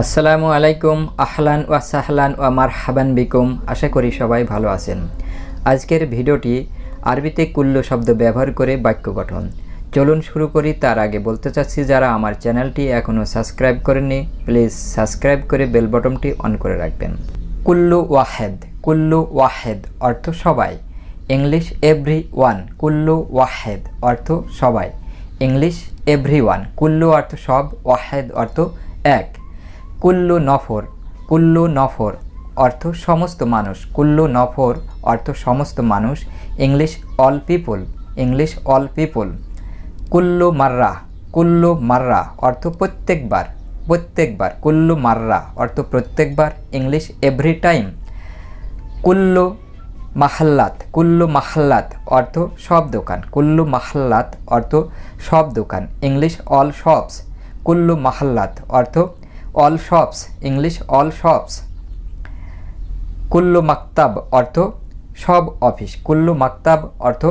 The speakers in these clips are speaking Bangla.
আসসালামু আলাইকুম, আহলান ওয়া সাহলান ওয়া মারহাবান বিকুম। আশা করি সবাই ভালো আছেন। আজকের ভিডিওটি আরবিতে কুল্লু শব্দ ব্যবহার করে বাক্য গঠন। চলুন শুরু করি, তার আগে বলতে চাচ্ছি, যারা আমার চ্যানেলটি এখনও সাবস্ক্রাইব করেননি, প্লিজ সাবস্ক্রাইব করে বেল বটনটি অন করে রাখবেন। কুল্লু ওয়াহেদ কুল্লু ওয়াহেদ অর্থ সবাই। ইংলিশ এভরি ওয়ান কুল্লু ওয়াহেদ অর্থ সবাই। ইংলিশ এভরি ওয়ান কুল্লু অর্থ সব, ওয়াহেদ অর্থ এক। কুল্লু নফর কুল্লু নফর অর্থ সমস্ত মানুষ, কুল্লু নফর অর্থ সমস্ত মানুষ, English all people, English all people. কুল্লু মাররা কুল্লু মাররা অর্থ প্রত্যেকবার প্রত্যেকবার, কুল্লু মাররা অর্থ প্রত্যেকবার, ইংলিশ এভরি টাইম। কুল্লু মাহাল্লাত কুল্লু মাহাল্লাত অর্থ সব দোকান, কুল্লু মাহাল্লাত অর্থ সব দোকান, ইংলিশ অল শপস। কুল্লু মাহাল্লাত অর্থ all shops English all shops কুল্লু মাকতাব অর্থ সব অফিস কুল্লু মাকতাব অর্থ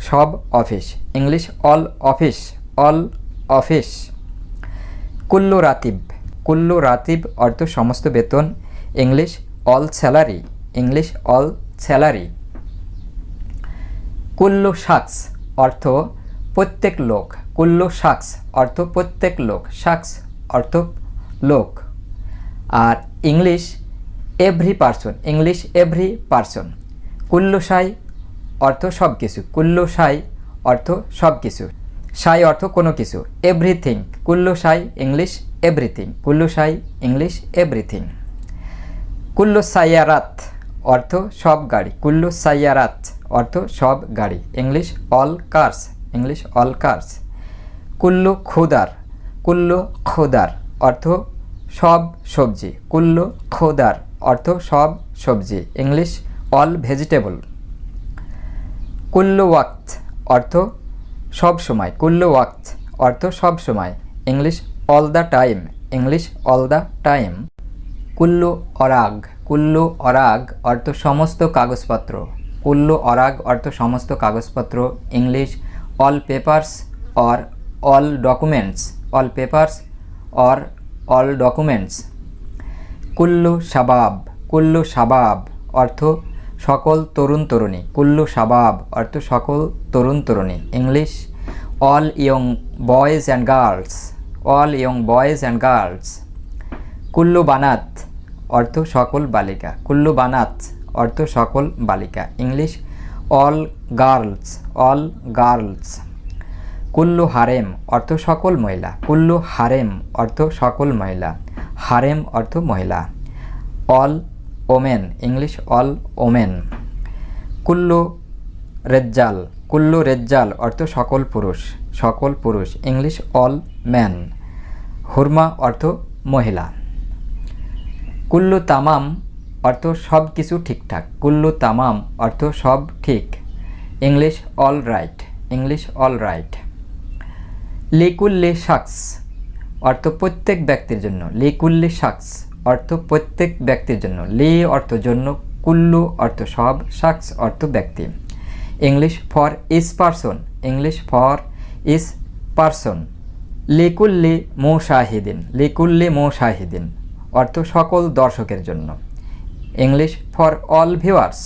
সব office English all office all office কুল্লু রাতিব কুল্লু রাতিব অর্থ সমস্ত বেতন English all salary English all salary কুল্লু শাকস অর্থ প্রত্যেক লোক কুল্লু শাকস অর্থ প্রত্যেক লোক শাকস অর্থ লোক। আর English every person English every person কুল্লু সাই অর্থ সব কিছু কুল্লু সাই অর্থ সব কিছু সাই অর্থ কোনো কিছু এভরিথিং কুল্লু সাই ইংলিশ এভরিথিং কুল্লু সাই ইংলিশ এভরিথিং কুল্লু সাইয়ারাত অর্থ সব গাড়ি কুল্লু সাইয়ারাত অর্থ সব গাড়ি। English all cars English all cars কুল্লু খুদার কুল্লু খোদার অর্থ সব সবজি। কুল্লু, খোদার, অর্থ সব সবজি। ইংলিশ অল ভেজিটেবল কুল্লু ওয়াক্ত অর্থ সব সময়। কুল্লু ওয়াক্ত অর্থ সব সময়। English all the time English all the time কুল্লু অরাগ কুল্লু অরাগ অর্থ সমস্ত কাগজপত্র। কুল্লু অরাগ অর্থ সমস্ত কাগজপত্র। English all papers or all documents all papers or all documents কুল্লু শাবাব কুল্লু শাবাব অর্থ সকল তরুণ তরুণী। কুল্লু শাবাব অর্থ সকল তরুণ তরুণী। English all young boys and girls all young boys and girls কুল্লু বানাত অর্থ সকল বালিকা। কুল্লু বানাত অর্থ সকল বালিকা। English all girls all girls কুল্লু হারেম অর্থ সকল মহিলা। কুল্লু হারেম অর্থ সকল মহিলা। হারেম অর্থ মহিলা। All women, English all women. কুল্লু রেজ্জাল কুল্লু রেজ্জাল অর্থ সকল পুরুষ সকল পুরুষ, ইংলিশ অল ম্যান। হুরমা অর্থ মহিলা। কুল্লু তামাম অর্থ সব কিছু ঠিকঠাক। কুল্লু তামাম অর্থ সব ঠিক। English all right, English all right. লিকুল্লি শাকস অর্থ প্রত্যেক ব্যক্তির জন্য। লিকুল্লি শাকস অর্থ প্রত্যেক ব্যক্তির জন্য। লি অর্থ জন্য, কুল্লু অর্থ সব, শাকস অর্থ ব্যক্তি। English for each person, English for each person. লিকুল্লি শাহিদিন লিকুল্লি মো শাহিদিন অর্থ সকল দর্শকের জন্য। ইংলিশ ফর অল ভিউয়ার্স,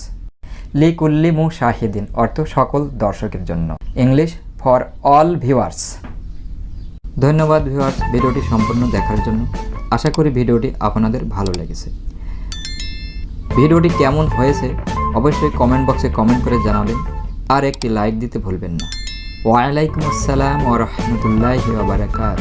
লিকুল্লি মু শাহিদিন অর্থ সকল দর্শকের জন্য। English for all viewers. ধন্যবাদ ভিউয়ার্স ভিডিওটি সম্পূর্ণ দেখার জন্য। আশা করি ভিডিওটি আপনাদের ভালো লেগেছে। ভিডিওটি কেমন হয়েছে অবশ্যই কমেন্ট বক্সে কমেন্ট করে জানাবেন। আর একটি লাইক দিতে ভুলবেন না। ওয়ালাইকুম আসসালাম ও রহমতুল্লাহ ওবরাকাত